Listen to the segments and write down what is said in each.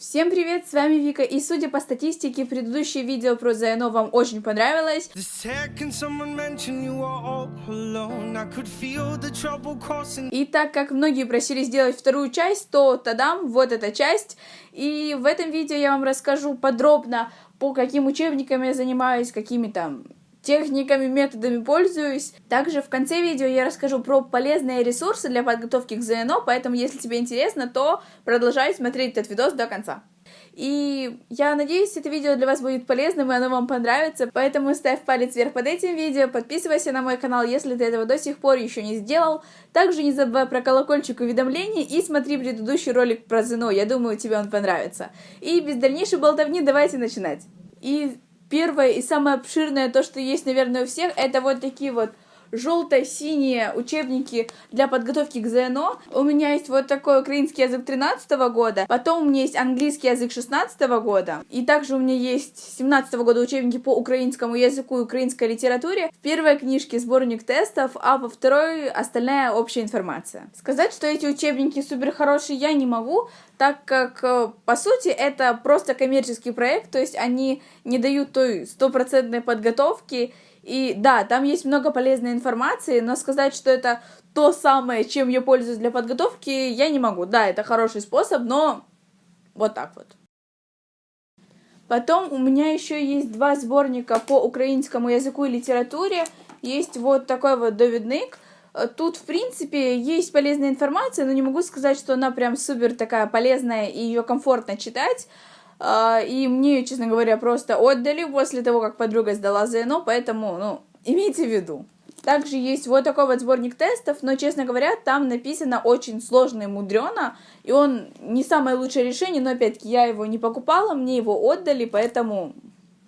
Всем привет, с вами Вика, и судя по статистике, предыдущее видео про ЗНО вам очень понравилось. И так как многие просили сделать вторую часть, то тадам, вот эта часть. И в этом видео я вам расскажу подробно, по каким учебникам я занимаюсь, какими там техниками, методами пользуюсь. Также в конце видео я расскажу про полезные ресурсы для подготовки к ЗНО, поэтому если тебе интересно, то продолжай смотреть этот видос до конца. И я надеюсь, это видео для вас будет полезным, и оно вам понравится, поэтому ставь палец вверх под этим видео, подписывайся на мой канал, если ты этого до сих пор еще не сделал. Также не забывай про колокольчик уведомлений и смотри предыдущий ролик про ЗНО, я думаю, тебе он понравится. И без дальнейшей болтовни давайте начинать. И Первое и самое обширное, то, что есть, наверное, у всех, это вот такие вот желто-синие учебники для подготовки к ЗНО. У меня есть вот такой украинский язык 13 года, потом у меня есть английский язык 16 года, и также у меня есть 17 года учебники по украинскому языку и украинской литературе. В первой книжке сборник тестов, а во второй остальная общая информация. Сказать, что эти учебники супер хорошие, я не могу, так как, э, по сути, это просто коммерческий проект, то есть они не дают той стопроцентной подготовки, и да, там есть много полезной информации, но сказать, что это то самое, чем я пользуюсь для подготовки, я не могу. Да, это хороший способ, но вот так вот. Потом у меня еще есть два сборника по украинскому языку и литературе. Есть вот такой вот доведник. Тут, в принципе, есть полезная информация, но не могу сказать, что она прям супер такая полезная и ее комфортно читать. А, и мне, честно говоря, просто отдали после того, как подруга сдала ЗНО, поэтому, ну, имейте в виду. Также есть вот такой вот сборник тестов, но, честно говоря, там написано очень сложно и мудрено, и он не самое лучшее решение, но, опять-таки, я его не покупала, мне его отдали, поэтому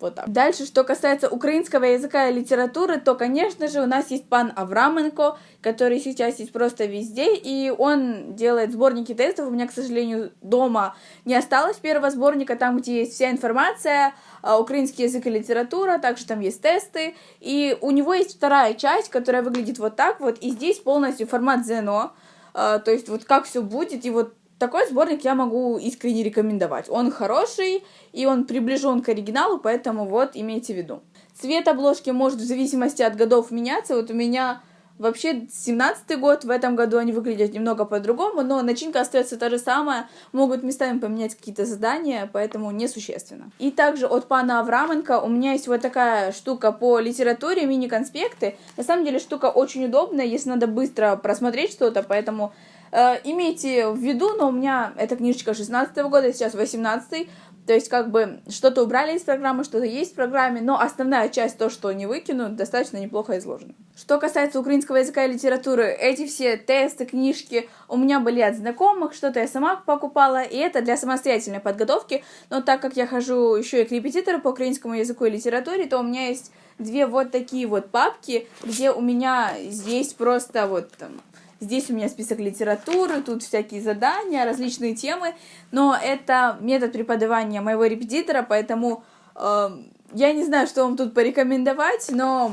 вот так. Дальше, что касается украинского языка и литературы, то, конечно же, у нас есть пан Авраменко, который сейчас есть просто везде, и он делает сборники тестов. У меня, к сожалению, дома не осталось первого сборника, там, где есть вся информация, а, украинский язык и литература, также там есть тесты, и у него есть вторая часть, которая выглядит вот так вот, и здесь полностью формат ЗНО, а, то есть вот как все будет, и вот такой сборник я могу искренне рекомендовать. Он хороший, и он приближен к оригиналу, поэтому вот имейте в виду. Цвет обложки может в зависимости от годов меняться. Вот у меня вообще 17 год, в этом году они выглядят немного по-другому, но начинка остается та же самая, могут местами поменять какие-то задания, поэтому несущественно. И также от пана Авраменко у меня есть вот такая штука по литературе, мини-конспекты. На самом деле штука очень удобная, если надо быстро просмотреть что-то, поэтому Э, имейте в виду, но у меня эта книжечка 16 -го года, сейчас 18 то есть, как бы, что-то убрали из программы, что-то есть в программе, но основная часть, то, что не выкинут, достаточно неплохо изложена. Что касается украинского языка и литературы, эти все тесты, книжки у меня были от знакомых, что-то я сама покупала, и это для самостоятельной подготовки, но так как я хожу еще и к репетитору по украинскому языку и литературе, то у меня есть две вот такие вот папки, где у меня есть просто вот там Здесь у меня список литературы, тут всякие задания, различные темы, но это метод преподавания моего репетитора, поэтому э, я не знаю, что вам тут порекомендовать, но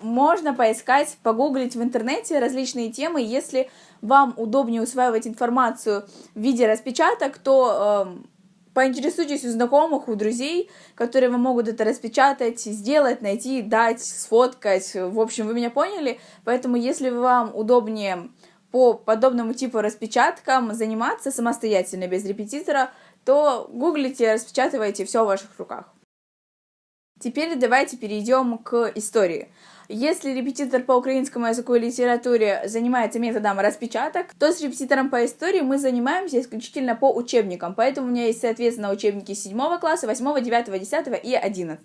можно поискать, погуглить в интернете различные темы. Если вам удобнее усваивать информацию в виде распечаток, то э, поинтересуйтесь у знакомых, у друзей, которые вам могут это распечатать, сделать, найти, дать, сфоткать. В общем, вы меня поняли. Поэтому, если вам удобнее по подобному типу распечаткам заниматься самостоятельно, без репетитора, то гуглите, распечатывайте все в ваших руках. Теперь давайте перейдем к истории. Если репетитор по украинскому языку и литературе занимается методом распечаток, то с репетитором по истории мы занимаемся исключительно по учебникам. Поэтому у меня есть, соответственно, учебники 7 класса, 8, 9, 10 и 11.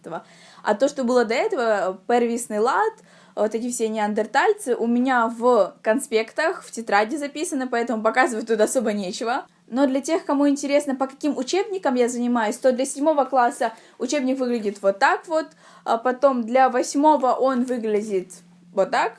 А то, что было до этого, первисный лад, вот эти все неандертальцы у меня в конспектах, в тетради записаны, поэтому показывать тут особо нечего. Но для тех, кому интересно, по каким учебникам я занимаюсь, то для седьмого класса учебник выглядит вот так вот, а потом для восьмого он выглядит вот так,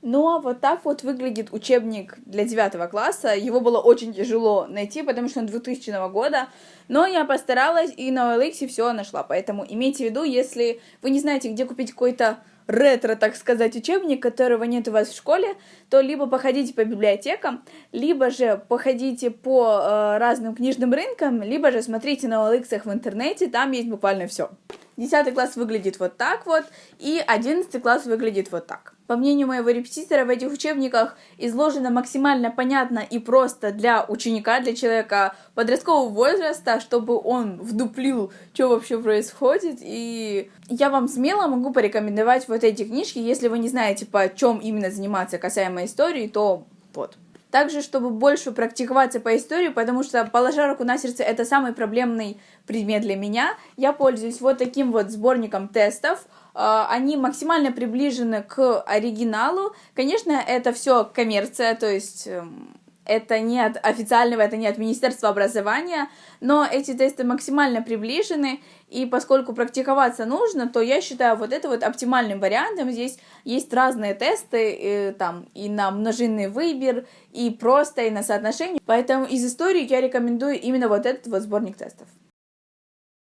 Ну а вот так вот выглядит учебник для девятого класса. Его было очень тяжело найти, потому что он 2000 года. Но я постаралась и на OLX все нашла. Поэтому имейте в виду, если вы не знаете, где купить какой-то ретро, так сказать, учебник, которого нет у вас в школе, то либо походите по библиотекам, либо же походите по э, разным книжным рынкам, либо же смотрите на OLX в интернете, там есть буквально все. Десятый класс выглядит вот так вот, и одиннадцатый класс выглядит вот так. По мнению моего репетитора, в этих учебниках изложено максимально понятно и просто для ученика, для человека подросткового возраста, чтобы он вдуплил, что вообще происходит. И я вам смело могу порекомендовать вот эти книжки, если вы не знаете, по чем именно заниматься касаемо истории, то вот. Также, чтобы больше практиковаться по истории, потому что, положа руку на сердце, это самый проблемный предмет для меня, я пользуюсь вот таким вот сборником тестов. А, они максимально приближены к оригиналу. Конечно, это все коммерция, то есть эм, это не от официального, это не от Министерства образования, но эти тесты максимально приближены, и поскольку практиковаться нужно, то я считаю вот это вот оптимальным вариантом. Здесь есть разные тесты, и, э, там и на множинный выбор, и просто, и на соотношение. Поэтому из истории я рекомендую именно вот этот вот сборник тестов.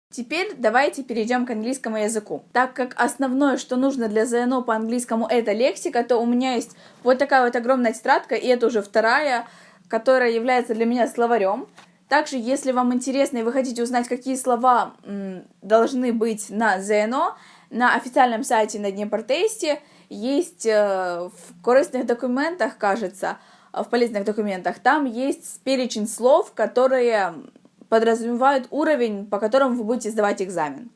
Теперь давайте перейдем к английскому языку. Так как основное, что нужно для ЗНО по английскому, это лексика, то у меня есть вот такая вот огромная тетрадка, и это уже вторая, которая является для меня словарем. Также, если вам интересно и вы хотите узнать, какие слова м, должны быть на ЗНО, на официальном сайте на Днепр-тесте есть э, в корыстных документах, кажется, в полезных документах, там есть перечень слов, которые подразумевают уровень, по которому вы будете сдавать экзамен.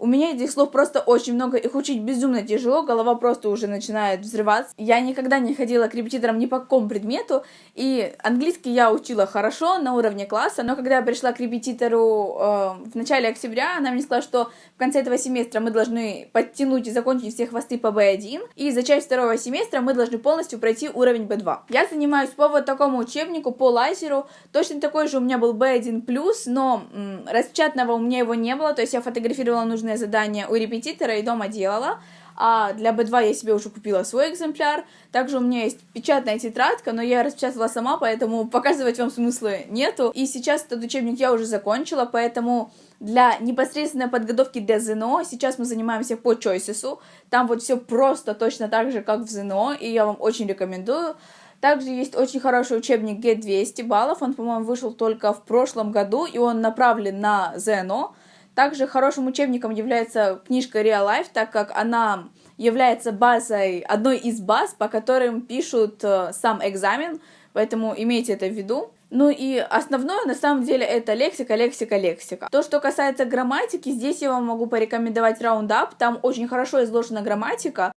У меня этих слов просто очень много, их учить безумно тяжело, голова просто уже начинает взрываться. Я никогда не ходила к репетиторам ни по какому предмету, и английский я учила хорошо, на уровне класса, но когда я пришла к репетитору э, в начале октября, она мне сказала, что в конце этого семестра мы должны подтянуть и закончить все хвосты по B1, и за часть второго семестра мы должны полностью пройти уровень B2. Я занимаюсь по вот такому учебнику, по лазеру, точно такой же у меня был B1+, но м, распечатанного у меня его не было, то есть я фотографировала нужные нужное задание у репетитора и дома делала. А для B2 я себе уже купила свой экземпляр. Также у меня есть печатная тетрадка, но я распечатала сама, поэтому показывать вам смысла нету. И сейчас этот учебник я уже закончила, поэтому для непосредственной подготовки для ЗНО сейчас мы занимаемся по Choices. Там вот все просто точно так же, как в ЗНО, и я вам очень рекомендую. Также есть очень хороший учебник G200 баллов, он, по-моему, вышел только в прошлом году, и он направлен на ЗНО. Также хорошим учебником является книжка Real Life, так как она является базой, одной из баз, по которым пишут э, сам экзамен, поэтому имейте это в виду. Ну и основное на самом деле это лексика, лексика, лексика. То, что касается грамматики, здесь я вам могу порекомендовать Roundup, там очень хорошо изложена грамматика.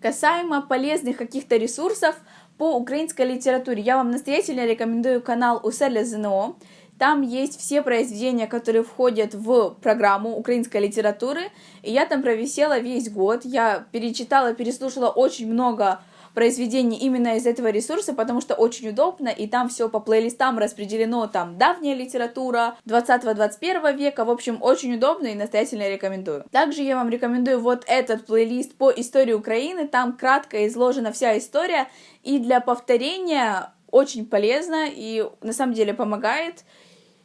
Касаемо полезных каких-то ресурсов по украинской литературе, я вам настоятельно рекомендую канал Уселя ЗНО. Там есть все произведения, которые входят в программу украинской литературы. И я там провисела весь год. Я перечитала, переслушала очень много произведений именно из этого ресурса, потому что очень удобно, и там все по плейлистам распределено, там давняя литература 20-21 века, в общем, очень удобно и настоятельно рекомендую. Также я вам рекомендую вот этот плейлист по истории Украины, там кратко изложена вся история, и для повторения очень полезно и на самом деле помогает.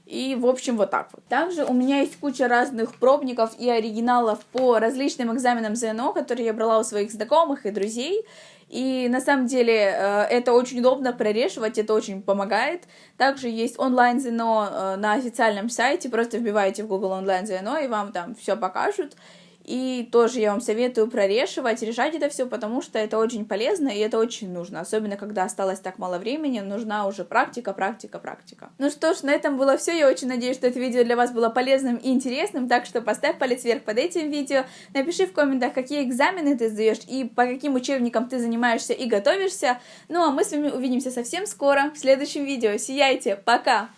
И, в общем, вот так вот. Также у меня есть куча разных пробников и оригиналов по различным экзаменам ЗНО, которые я брала у своих знакомых и друзей. И на самом деле э, это очень удобно прорешивать, это очень помогает. Также есть онлайн ЗНО э, на официальном сайте, просто вбиваете в Google онлайн ЗНО, и вам там все покажут. И тоже я вам советую прорешивать, решать это все, потому что это очень полезно и это очень нужно. Особенно, когда осталось так мало времени, нужна уже практика, практика, практика. Ну что ж, на этом было все. Я очень надеюсь, что это видео для вас было полезным и интересным. Так что поставь палец вверх под этим видео. Напиши в комментах, какие экзамены ты сдаешь и по каким учебникам ты занимаешься и готовишься. Ну а мы с вами увидимся совсем скоро в следующем видео. Сияйте! Пока!